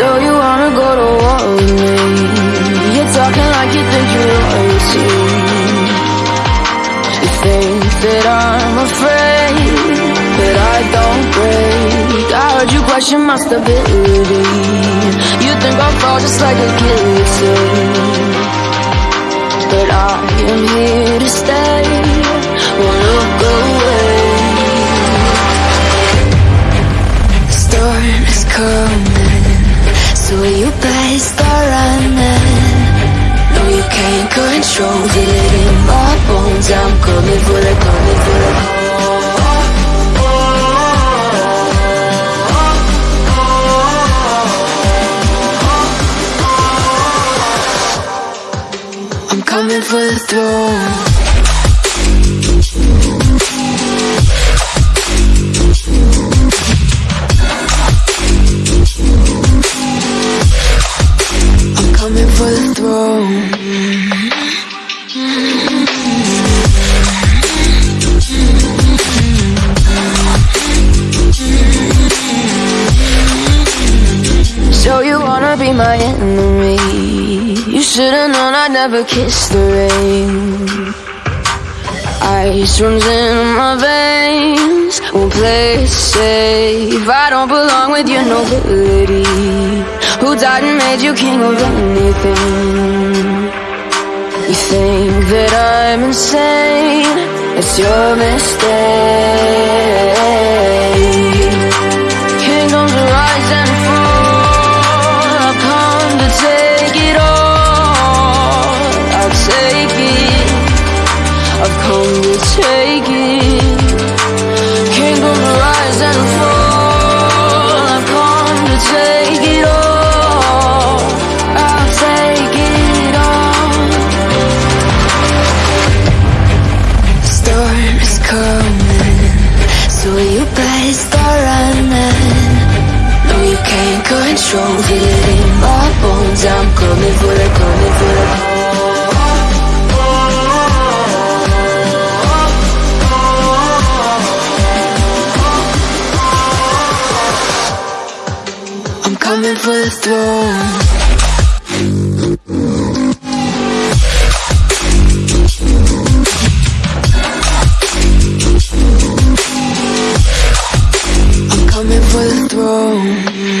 So you wanna go to war with me? You're talking like you think you're royalty You think that I'm afraid That I don't break. I heard you question my stability. You think I'll fall just like a guillotine. But I am here to stay. So you better start running. No, you can't control it in my bones. I'm coming for the, coming for the. I'm coming for the throne So you wanna be my enemy? You should've known I'd never kiss the rain. Ice runs in my veins. Won't play safe. I don't belong with your nobility Who died and made you king of anything You think that I'm insane. It's your mistake. Kingdoms rise and fall I've come to take it all I'll take it. I've come to take it you better start running. No, you can't control it in my bones I'm coming for the, coming for the I'm coming for the throne I'm